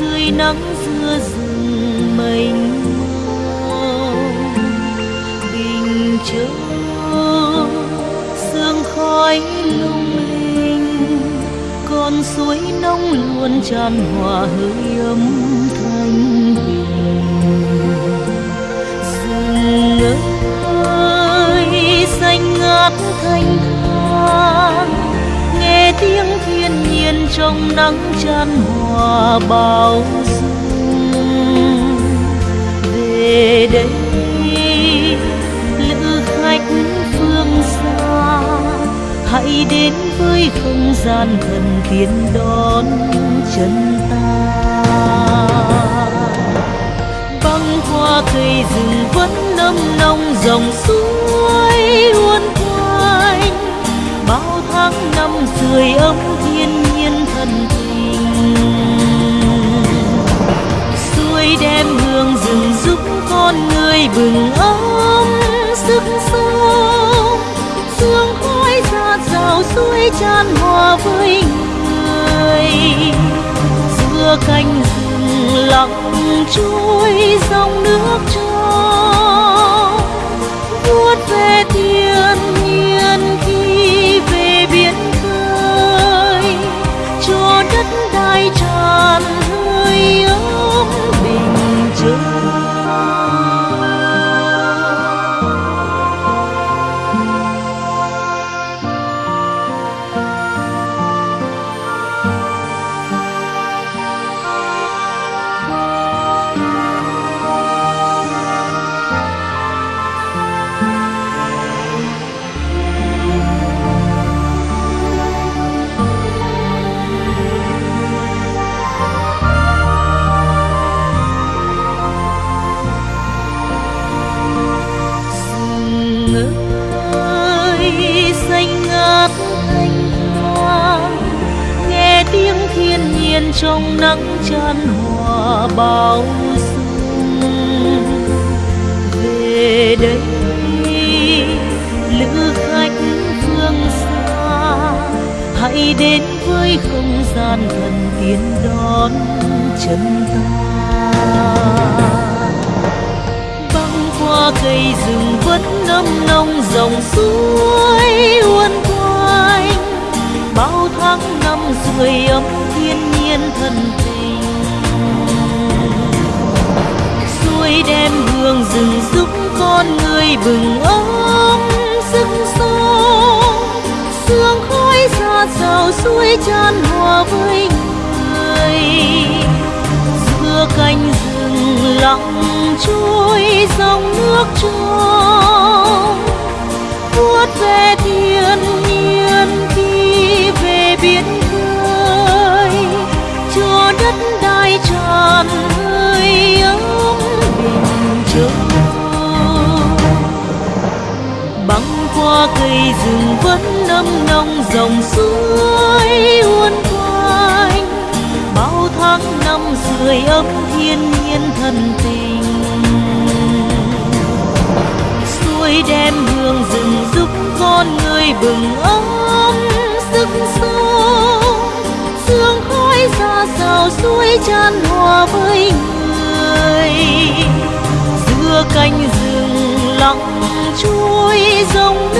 dưới nắng giữa rừng mênh mông. Bình châu sương khói lung linh, con suối nông luôn tràn hòa hơi ấm thanh bình. Rừng ơi, xanh ngát thanh thang trong nắng chan hòa bao dung. Về đây, lữ khách phương xa, hãy đến với không gian thần tiên đón chân ta. Băng qua cây rừng vẫn nâm nông dòng suối uốn quanh. Bao tháng năm sưởi ấm thiên nhiên thân tình. Xuôi đem hương rừng giúp con người bừng ấm sức sống. Sương khói ra rào suối tràn hòa với người. Giữa cánh rừng lặng trôi đất đai tràn hơi thiên trong nắng chan hòa bao dung về đây, lữ khách phương xa, hãy đến với không gian thần tiên đón chân ta. Băng qua cây rừng vẫn nâm nông dòng suối uốn quanh, bao tháng năm sưởi ấm thiên nhiên thần tình. Suối đem hương rừng giúp con người bừng ấm sức sống sương khói ra rào suối tràn hòa với người. Giữa cánh rừng lặng trôi, dòng nước trôi băng qua cây rừng vẫn nâm nông dòng suối uốn quanh. Bao tháng năm sưởi ấm thiên nhiên thần tình. Suối đem hương rừng giúp con người bừng ấm, sức sống. Sương khói ra sao suối chan hòa với người. Giữa cánh rừng lặng trôi dòng